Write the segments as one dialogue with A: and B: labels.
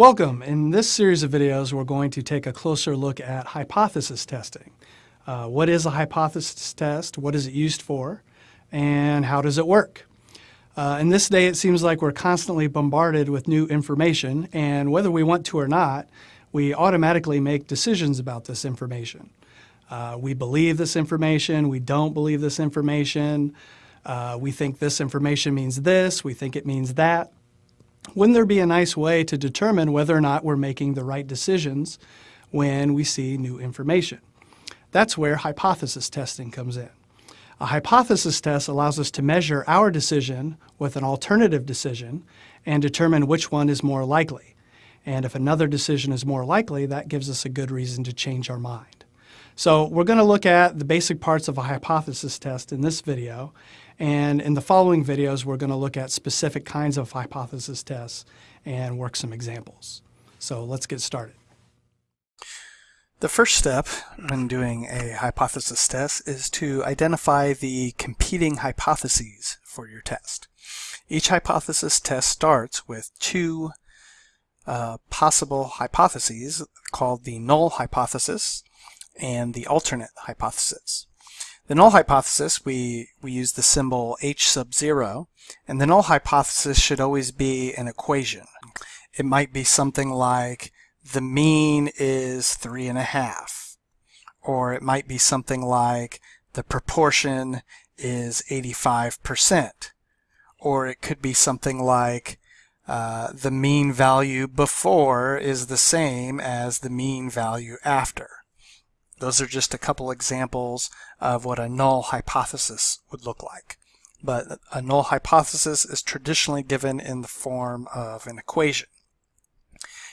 A: Welcome. In this series of videos, we're going to take a closer look at hypothesis testing. Uh, what is a hypothesis test? What is it used for? And how does it work? Uh, in this day, it seems like we're constantly bombarded with new information, and whether we want to or not, we automatically make decisions about this information. Uh, we believe this information, we don't believe this information, uh, we think this information means this, we think it means that. Wouldn't there be a nice way to determine whether or not we're making the right decisions when we see new information? That's where hypothesis testing comes in. A hypothesis test allows us to measure our decision with an alternative decision and determine which one is more likely. And if another decision is more likely, that gives us a good reason to change our mind. So we're going to look at the basic parts of a hypothesis test in this video. And in the following videos, we're going to look at specific kinds of hypothesis tests and work some examples. So let's get started. The first step when doing a hypothesis test is to identify the competing hypotheses for your test. Each hypothesis test starts with two uh, possible hypotheses called the null hypothesis and the alternate hypothesis. The null hypothesis, we, we use the symbol h sub 0, and the null hypothesis should always be an equation. It might be something like the mean is 3.5, or it might be something like the proportion is 85%, or it could be something like uh, the mean value before is the same as the mean value after. Those are just a couple examples of what a null hypothesis would look like. But a null hypothesis is traditionally given in the form of an equation.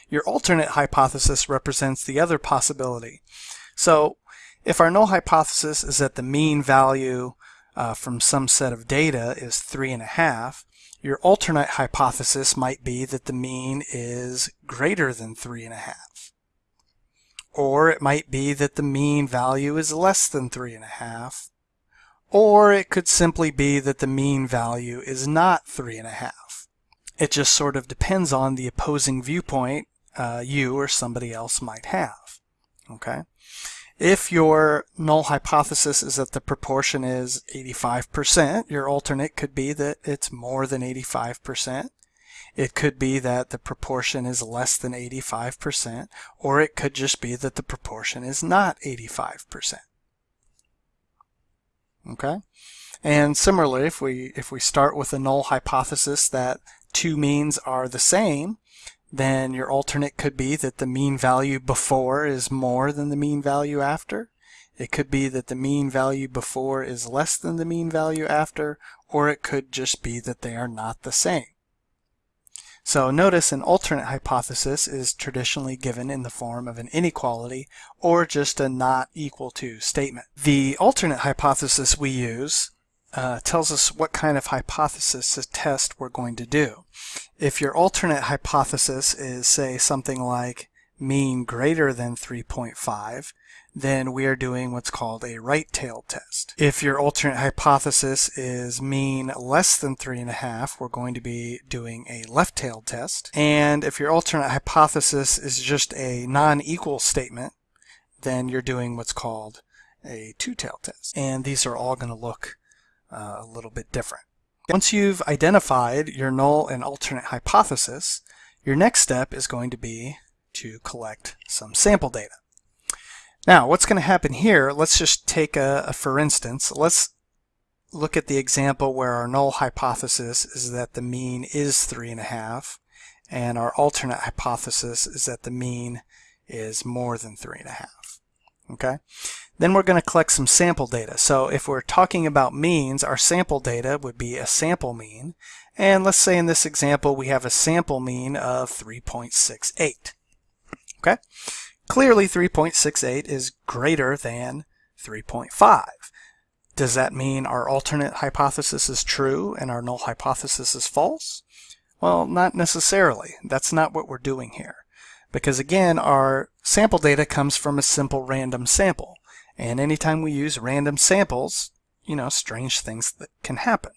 A: Your alternate hypothesis represents the other possibility. So if our null hypothesis is that the mean value uh, from some set of data is 3.5, your alternate hypothesis might be that the mean is greater than 3.5. Or it might be that the mean value is less than 3.5. Or it could simply be that the mean value is not 3.5. It just sort of depends on the opposing viewpoint uh, you or somebody else might have. Okay. If your null hypothesis is that the proportion is 85%, your alternate could be that it's more than 85%. It could be that the proportion is less than 85%, or it could just be that the proportion is not 85%. Okay? And similarly, if we, if we start with a null hypothesis that two means are the same, then your alternate could be that the mean value before is more than the mean value after. It could be that the mean value before is less than the mean value after, or it could just be that they are not the same. So notice an alternate hypothesis is traditionally given in the form of an inequality or just a not equal to statement. The alternate hypothesis we use uh, tells us what kind of hypothesis test we're going to do. If your alternate hypothesis is say something like mean greater than 3.5, then we are doing what's called a right-tailed test. If your alternate hypothesis is mean less than 3.5, we're going to be doing a left-tailed test. And if your alternate hypothesis is just a non-equal statement, then you're doing what's called a two-tailed test. And these are all going to look uh, a little bit different. Once you've identified your null and alternate hypothesis, your next step is going to be to collect some sample data. Now, what's going to happen here, let's just take a, a, for instance, let's look at the example where our null hypothesis is that the mean is 3.5, and our alternate hypothesis is that the mean is more than 3.5. Okay? Then we're going to collect some sample data. So if we're talking about means, our sample data would be a sample mean. And let's say in this example we have a sample mean of 3.68. Okay? Clearly 3.68 is greater than 3.5. Does that mean our alternate hypothesis is true and our null hypothesis is false? Well, not necessarily. That's not what we're doing here. Because again, our sample data comes from a simple random sample. And anytime we use random samples, you know, strange things that can happen.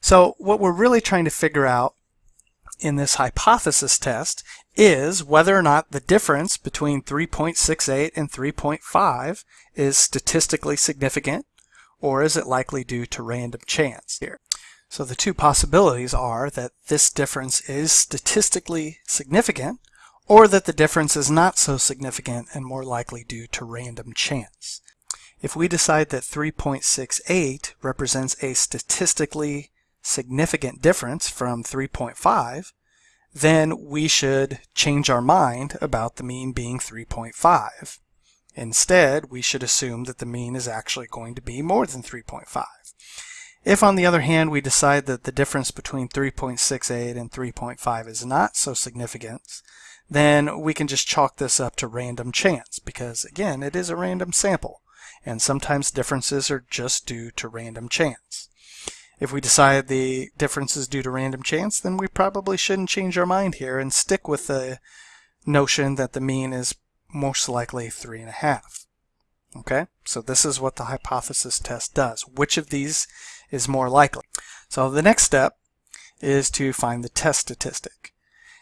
A: So what we're really trying to figure out in this hypothesis test is whether or not the difference between 3.68 and 3.5 is statistically significant or is it likely due to random chance here. So the two possibilities are that this difference is statistically significant or that the difference is not so significant and more likely due to random chance. If we decide that 3.68 represents a statistically significant difference from 3.5, then we should change our mind about the mean being 3.5. Instead, we should assume that the mean is actually going to be more than 3.5. If, on the other hand, we decide that the difference between 3.68 and 3.5 is not so significant, then we can just chalk this up to random chance because, again, it is a random sample, and sometimes differences are just due to random chance. If we decide the difference is due to random chance, then we probably shouldn't change our mind here and stick with the notion that the mean is most likely three and a half. Okay, so this is what the hypothesis test does. Which of these is more likely? So the next step is to find the test statistic.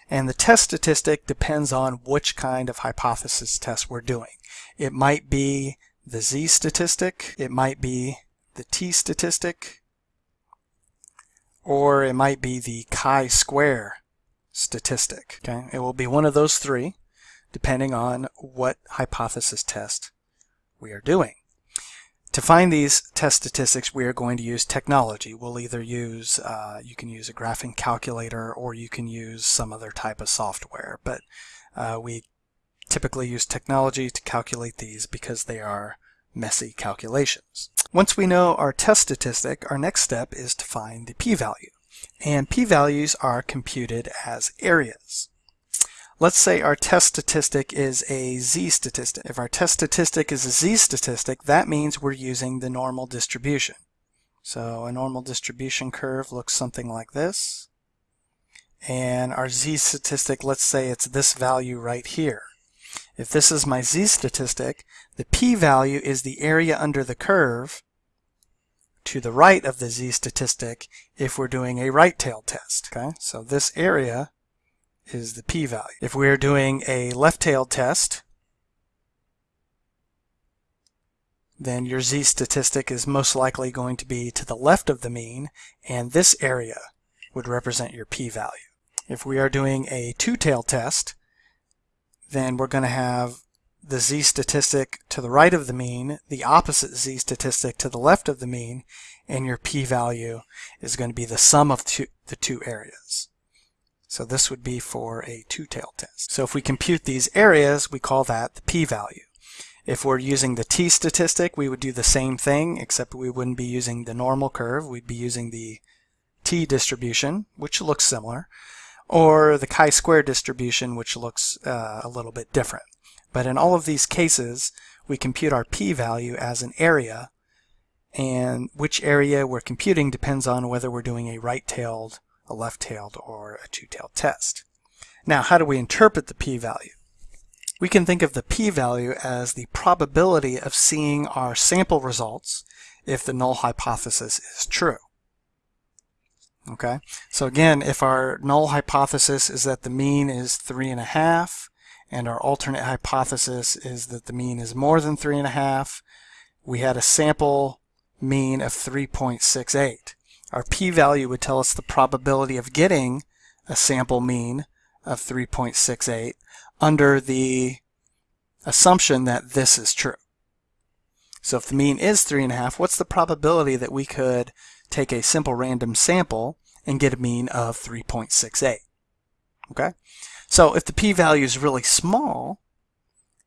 A: And the test statistic depends on which kind of hypothesis test we're doing. It might be the z statistic, it might be the t statistic, or it might be the chi-square statistic. Okay, It will be one of those three, depending on what hypothesis test we are doing. To find these test statistics, we are going to use technology. We'll either use, uh, you can use a graphing calculator or you can use some other type of software, but uh, we typically use technology to calculate these because they are messy calculations. Once we know our test statistic, our next step is to find the p-value. And p-values are computed as areas. Let's say our test statistic is a z-statistic. If our test statistic is a z-statistic, that means we're using the normal distribution. So a normal distribution curve looks something like this. And our z-statistic, let's say it's this value right here. If this is my z-statistic, the p-value is the area under the curve to the right of the z-statistic if we're doing a right-tailed test. Okay, So this area is the p-value. If we're doing a left-tailed test, then your z-statistic is most likely going to be to the left of the mean, and this area would represent your p-value. If we are doing a two-tailed test, then we're going to have the z-statistic to the right of the mean, the opposite z-statistic to the left of the mean, and your p-value is going to be the sum of two, the two areas. So this would be for a two-tailed test. So if we compute these areas, we call that the p-value. If we're using the t-statistic, we would do the same thing, except we wouldn't be using the normal curve. We'd be using the t-distribution, which looks similar or the chi-square distribution, which looks uh, a little bit different. But in all of these cases, we compute our p-value as an area, and which area we're computing depends on whether we're doing a right-tailed, a left-tailed, or a two-tailed test. Now, how do we interpret the p-value? We can think of the p-value as the probability of seeing our sample results if the null hypothesis is true. Okay, so again, if our null hypothesis is that the mean is three and a half, and our alternate hypothesis is that the mean is more than three and a half, we had a sample mean of 3.68. Our p-value would tell us the probability of getting a sample mean of 3.68 under the assumption that this is true. So if the mean is three and a half, what's the probability that we could take a simple random sample and get a mean of 3.68. Okay, so if the p-value is really small,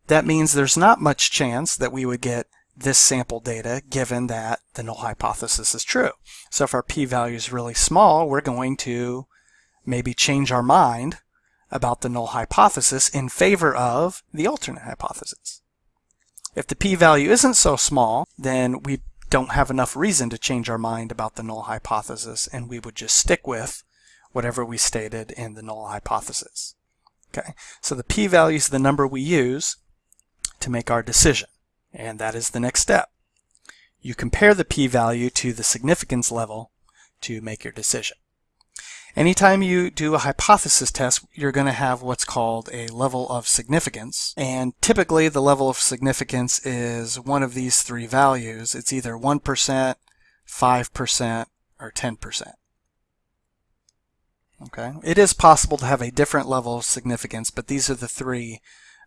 A: that means there's not much chance that we would get this sample data given that the null hypothesis is true. So if our p-value is really small, we're going to maybe change our mind about the null hypothesis in favor of the alternate hypothesis. If the p-value isn't so small, then we don't have enough reason to change our mind about the null hypothesis and we would just stick with whatever we stated in the null hypothesis. Okay, so the p-value is the number we use to make our decision and that is the next step. You compare the p-value to the significance level to make your decision. Anytime you do a hypothesis test, you're going to have what's called a level of significance. And typically the level of significance is one of these three values. It's either 1%, 5%, or 10%. Okay, It is possible to have a different level of significance, but these are the three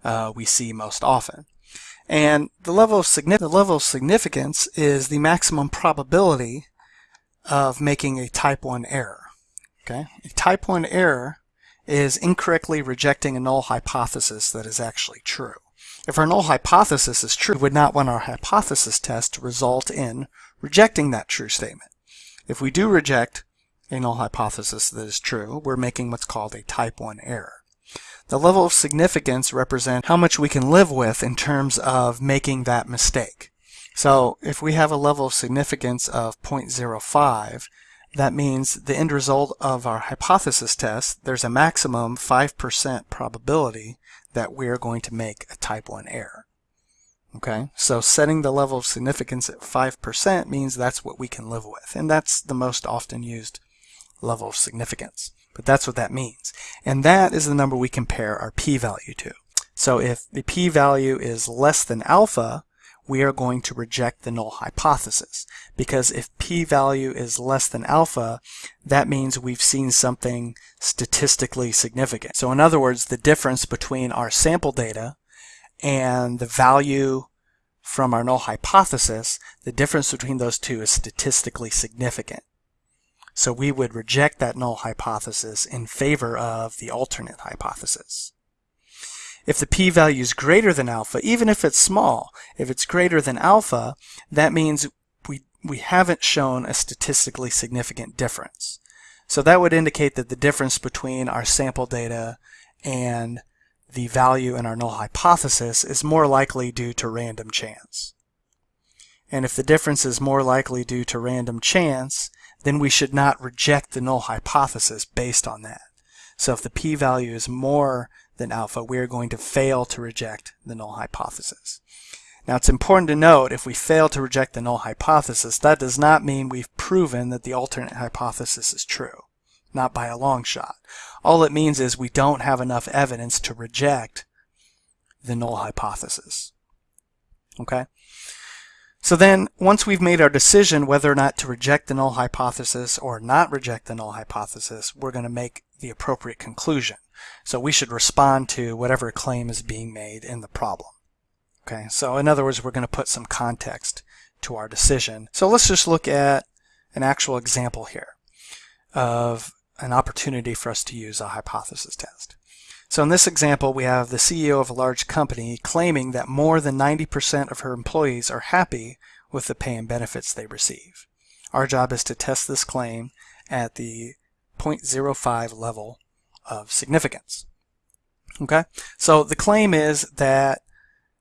A: uh, we see most often. And the level, of the level of significance is the maximum probability of making a type 1 error. Okay, A type 1 error is incorrectly rejecting a null hypothesis that is actually true. If our null hypothesis is true, we would not want our hypothesis test to result in rejecting that true statement. If we do reject a null hypothesis that is true, we're making what's called a type 1 error. The level of significance represents how much we can live with in terms of making that mistake. So if we have a level of significance of 0.05, that means the end result of our hypothesis test, there's a maximum 5% probability that we're going to make a type 1 error. Okay, so setting the level of significance at 5% means that's what we can live with. And that's the most often used level of significance. But that's what that means. And that is the number we compare our p-value to. So if the p-value is less than alpha, we are going to reject the null hypothesis. Because if p-value is less than alpha, that means we've seen something statistically significant. So in other words, the difference between our sample data and the value from our null hypothesis, the difference between those two is statistically significant. So we would reject that null hypothesis in favor of the alternate hypothesis. If the p-value is greater than alpha, even if it's small, if it's greater than alpha, that means we, we haven't shown a statistically significant difference. So that would indicate that the difference between our sample data and the value in our null hypothesis is more likely due to random chance. And if the difference is more likely due to random chance, then we should not reject the null hypothesis based on that. So if the p-value is more than alpha, we are going to fail to reject the null hypothesis. Now it's important to note if we fail to reject the null hypothesis, that does not mean we've proven that the alternate hypothesis is true. Not by a long shot. All it means is we don't have enough evidence to reject the null hypothesis. Okay? So then, once we've made our decision whether or not to reject the null hypothesis or not reject the null hypothesis, we're going to make the appropriate conclusion. So we should respond to whatever claim is being made in the problem. Okay, so in other words, we're going to put some context to our decision. So let's just look at an actual example here of an opportunity for us to use a hypothesis test. So in this example, we have the CEO of a large company claiming that more than 90% of her employees are happy with the pay and benefits they receive. Our job is to test this claim at the 0.05 level of significance. Okay, so the claim is that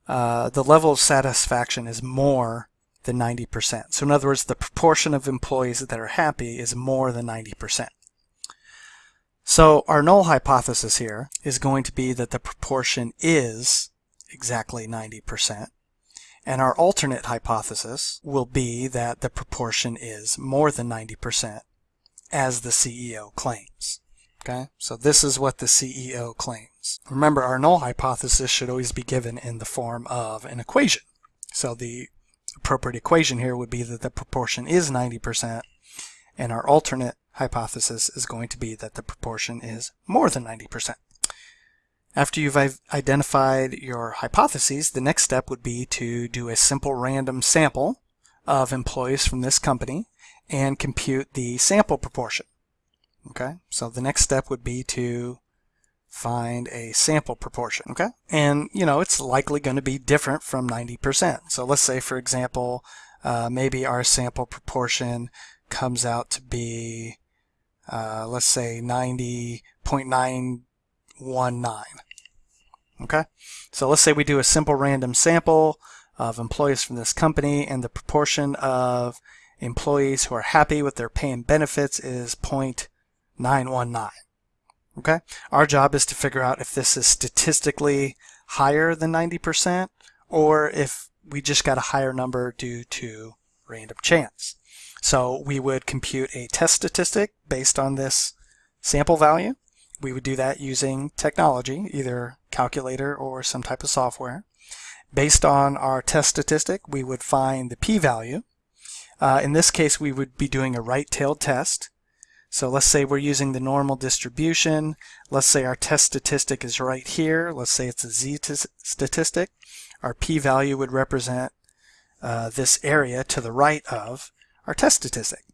A: uh, the level of satisfaction is more than 90%. So in other words, the proportion of employees that are happy is more than 90%. So our null hypothesis here is going to be that the proportion is exactly 90%. And our alternate hypothesis will be that the proportion is more than 90% as the CEO claims. Okay, so this is what the CEO claims. Remember, our null hypothesis should always be given in the form of an equation. So the appropriate equation here would be that the proportion is 90% and our alternate hypothesis is going to be that the proportion is more than 90%. After you've identified your hypotheses, the next step would be to do a simple random sample of employees from this company and compute the sample proportion. Okay, so the next step would be to find a sample proportion, okay? And, you know, it's likely going to be different from 90%. So let's say, for example, uh, maybe our sample proportion comes out to be uh, let's say 90.919. Okay, so let's say we do a simple random sample of employees from this company and the proportion of employees who are happy with their pay and benefits is 0.919. Okay, our job is to figure out if this is statistically higher than 90% or if we just got a higher number due to random chance. So we would compute a test statistic based on this sample value. We would do that using technology, either calculator or some type of software. Based on our test statistic, we would find the p-value. Uh, in this case, we would be doing a right-tailed test. So let's say we're using the normal distribution. Let's say our test statistic is right here. Let's say it's a z statistic. Our p-value would represent uh, this area to the right of our test statistic.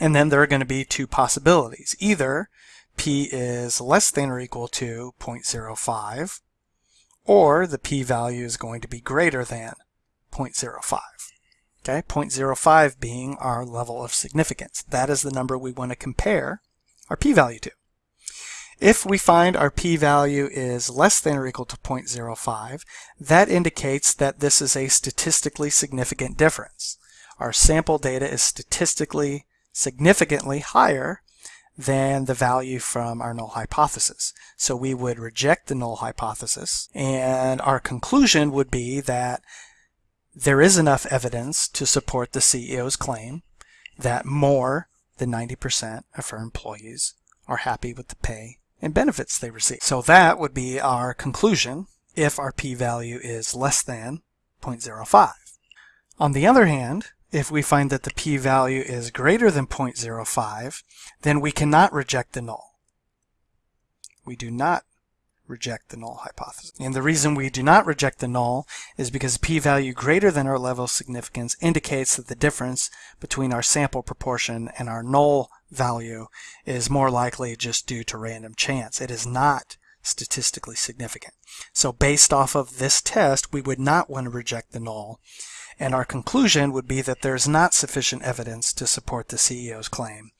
A: And then there are going to be two possibilities. Either p is less than or equal to 0.05, or the p-value is going to be greater than 0.05. Okay, 0.05 being our level of significance. That is the number we want to compare our p-value to. If we find our p-value is less than or equal to 0.05, that indicates that this is a statistically significant difference. Our sample data is statistically significantly higher than the value from our null hypothesis. So we would reject the null hypothesis and our conclusion would be that there is enough evidence to support the CEO's claim that more than 90% of her employees are happy with the pay and benefits they receive. So that would be our conclusion if our p-value is less than 0.05. On the other hand, if we find that the p-value is greater than 0.05, then we cannot reject the null. We do not reject the null hypothesis. And the reason we do not reject the null is because p-value greater than our level of significance indicates that the difference between our sample proportion and our null value is more likely just due to random chance. It is not statistically significant. So based off of this test, we would not want to reject the null and our conclusion would be that there's not sufficient evidence to support the CEO's claim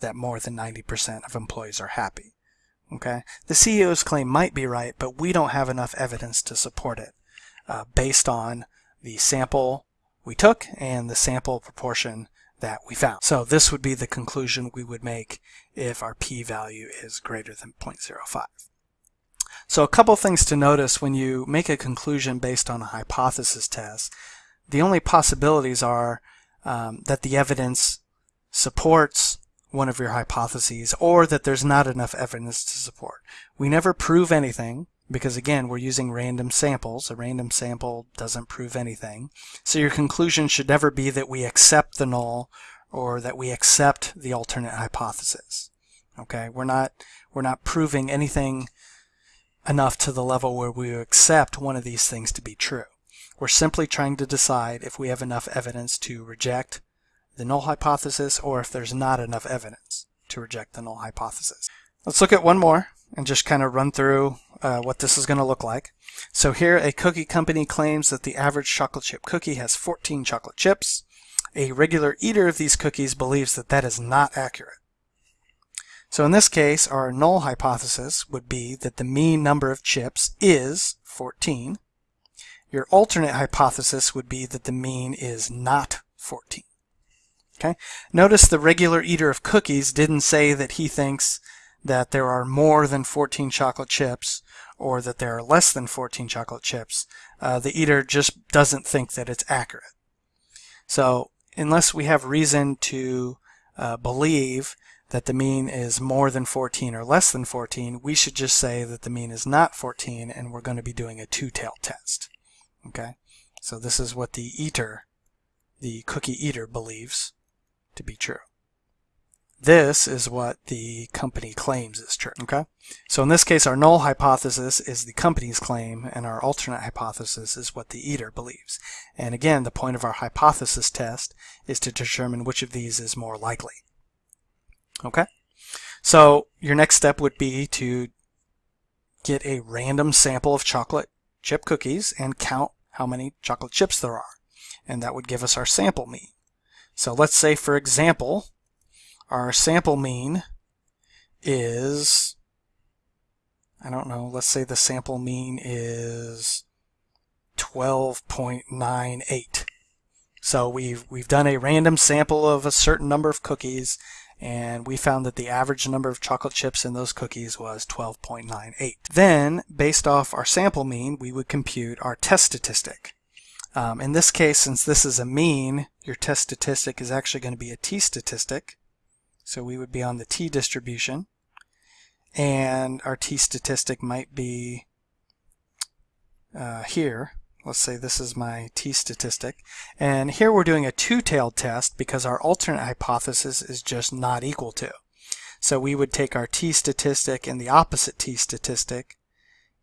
A: that more than 90% of employees are happy. Okay, The CEO's claim might be right, but we don't have enough evidence to support it uh, based on the sample we took and the sample proportion that we found. So this would be the conclusion we would make if our p-value is greater than 0.05. So a couple things to notice when you make a conclusion based on a hypothesis test the only possibilities are um, that the evidence supports one of your hypotheses or that there's not enough evidence to support. We never prove anything because again we're using random samples. A random sample doesn't prove anything. So your conclusion should never be that we accept the null or that we accept the alternate hypothesis. Okay, we're not we're not proving anything enough to the level where we accept one of these things to be true. We're simply trying to decide if we have enough evidence to reject the null hypothesis or if there's not enough evidence to reject the null hypothesis. Let's look at one more and just kind of run through uh, what this is going to look like. So here a cookie company claims that the average chocolate chip cookie has 14 chocolate chips. A regular eater of these cookies believes that that is not accurate. So in this case, our null hypothesis would be that the mean number of chips is 14 your alternate hypothesis would be that the mean is not 14. Okay. Notice the regular eater of cookies didn't say that he thinks that there are more than 14 chocolate chips or that there are less than 14 chocolate chips. Uh, the eater just doesn't think that it's accurate. So unless we have reason to uh, believe that the mean is more than 14 or less than 14, we should just say that the mean is not 14 and we're going to be doing a two-tailed test. Okay, so this is what the eater, the cookie eater believes to be true. This is what the company claims is true. Okay, so in this case, our null hypothesis is the company's claim, and our alternate hypothesis is what the eater believes. And again, the point of our hypothesis test is to determine which of these is more likely. Okay, so your next step would be to get a random sample of chocolate chip cookies and count how many chocolate chips there are. And that would give us our sample mean. So let's say, for example, our sample mean is, I don't know, let's say the sample mean is 12.98. So we've, we've done a random sample of a certain number of cookies and we found that the average number of chocolate chips in those cookies was 12.98. Then, based off our sample mean, we would compute our test statistic. Um, in this case, since this is a mean, your test statistic is actually going to be a t-statistic. So we would be on the t-distribution. and our t-statistic might be uh, here. Let's say this is my t-statistic. And here we're doing a two-tailed test because our alternate hypothesis is just not equal to. So we would take our t-statistic and the opposite t-statistic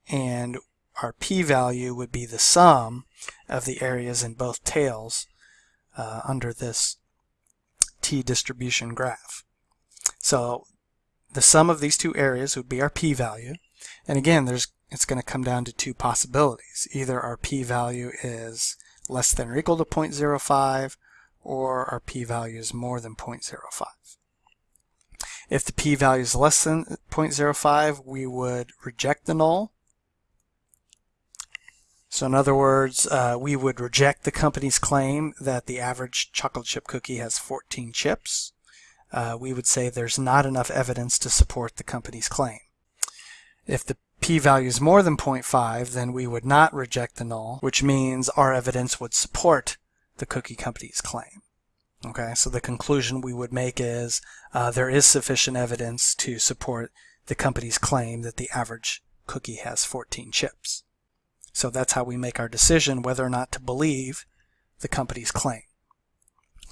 A: and our p-value would be the sum of the areas in both tails uh, under this t-distribution graph. So the sum of these two areas would be our p-value. And again, there's it's going to come down to two possibilities. Either our p-value is less than or equal to 0.05 or our p-value is more than 0.05. If the p-value is less than 0.05, we would reject the null. So in other words, uh, we would reject the company's claim that the average chocolate chip cookie has 14 chips. Uh, we would say there's not enough evidence to support the company's claim. If the p-value is more than 0.5, then we would not reject the null, which means our evidence would support the cookie company's claim. Okay, so the conclusion we would make is uh, there is sufficient evidence to support the company's claim that the average cookie has 14 chips. So that's how we make our decision whether or not to believe the company's claim.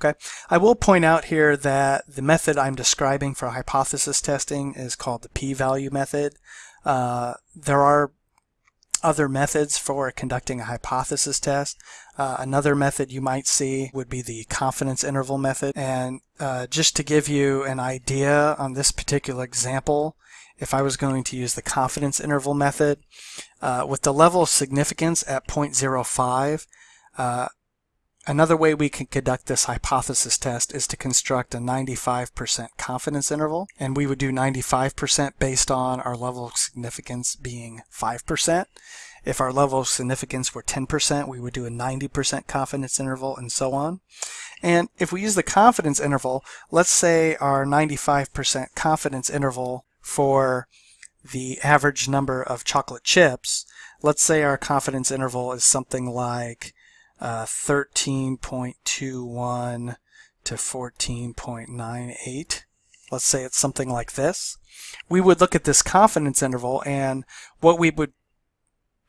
A: Okay, I will point out here that the method I'm describing for hypothesis testing is called the p-value method. Uh, there are other methods for conducting a hypothesis test. Uh, another method you might see would be the confidence interval method. And uh, just to give you an idea on this particular example, if I was going to use the confidence interval method, uh, with the level of significance at 0.05, uh, Another way we can conduct this hypothesis test is to construct a 95% confidence interval, and we would do 95% based on our level of significance being 5%. If our level of significance were 10%, we would do a 90% confidence interval and so on. And if we use the confidence interval, let's say our 95% confidence interval for the average number of chocolate chips, let's say our confidence interval is something like uh, 13.21 to 14.98. Let's say it's something like this. We would look at this confidence interval and what we would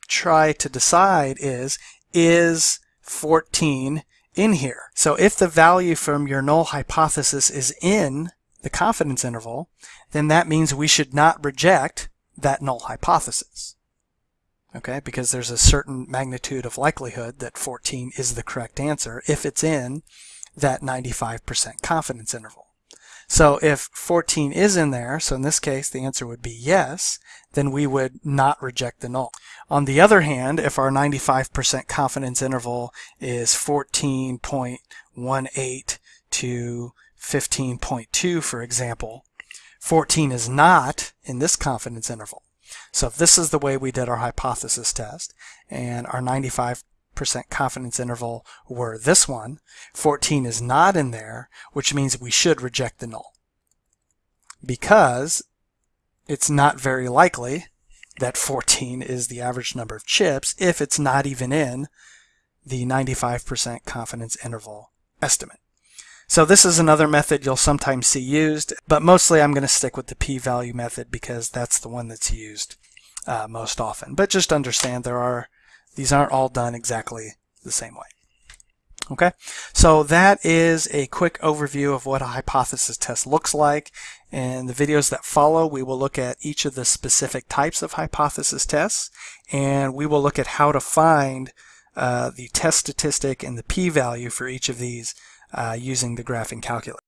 A: try to decide is, is 14 in here? So if the value from your null hypothesis is in the confidence interval, then that means we should not reject that null hypothesis okay, because there's a certain magnitude of likelihood that 14 is the correct answer if it's in that 95% confidence interval. So if 14 is in there, so in this case the answer would be yes, then we would not reject the null. On the other hand, if our 95% confidence interval is 14.18 to 15.2, for example, 14 is not in this confidence interval. So if this is the way we did our hypothesis test, and our 95% confidence interval were this one, 14 is not in there, which means we should reject the null. Because it's not very likely that 14 is the average number of chips if it's not even in the 95% confidence interval estimate. So this is another method you'll sometimes see used, but mostly I'm going to stick with the p-value method because that's the one that's used uh, most often. But just understand there are these aren't all done exactly the same way. Okay, so that is a quick overview of what a hypothesis test looks like. In the videos that follow, we will look at each of the specific types of hypothesis tests, and we will look at how to find uh, the test statistic and the p-value for each of these uh, using the graphing calculator.